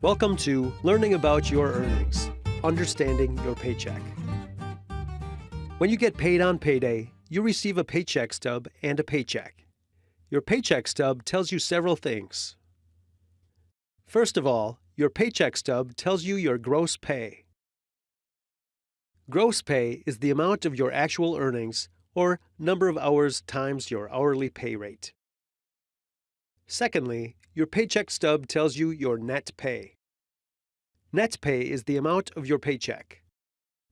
Welcome to Learning About Your Earnings, Understanding Your Paycheck. When you get paid on payday, you receive a paycheck stub and a paycheck. Your paycheck stub tells you several things. First of all, your paycheck stub tells you your gross pay. Gross pay is the amount of your actual earnings, or number of hours times your hourly pay rate. Secondly, your paycheck stub tells you your net pay. Net pay is the amount of your paycheck.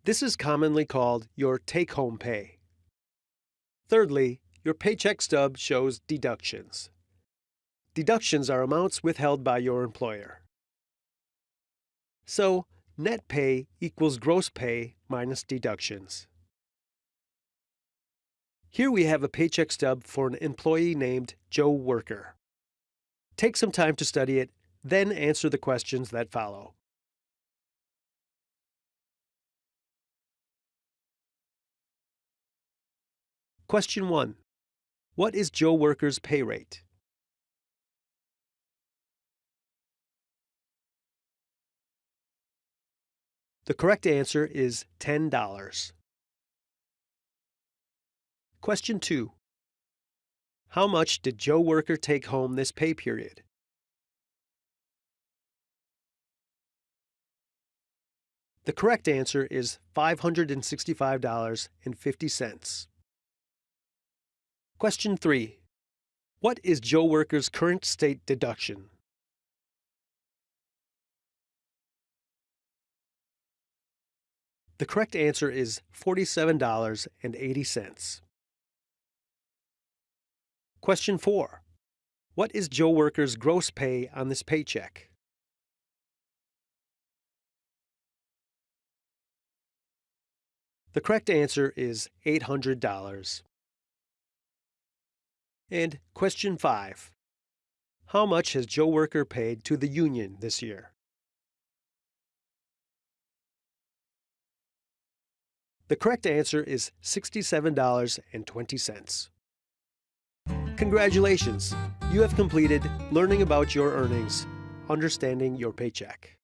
This is commonly called your take-home pay. Thirdly, your paycheck stub shows deductions. Deductions are amounts withheld by your employer. So, net pay equals gross pay minus deductions. Here we have a paycheck stub for an employee named Joe Worker. Take some time to study it, then answer the questions that follow. Question 1. What is Joe Worker's pay rate? The correct answer is $10. Question 2. How much did Joe Worker take home this pay period? The correct answer is $565.50. Question 3. What is Joe Worker's current state deduction? The correct answer is $47.80. Question 4. What is Joe Worker's gross pay on this paycheck? The correct answer is $800. And question 5. How much has Joe Worker paid to the union this year? The correct answer is $67.20. Congratulations! You have completed Learning About Your Earnings, Understanding Your Paycheck.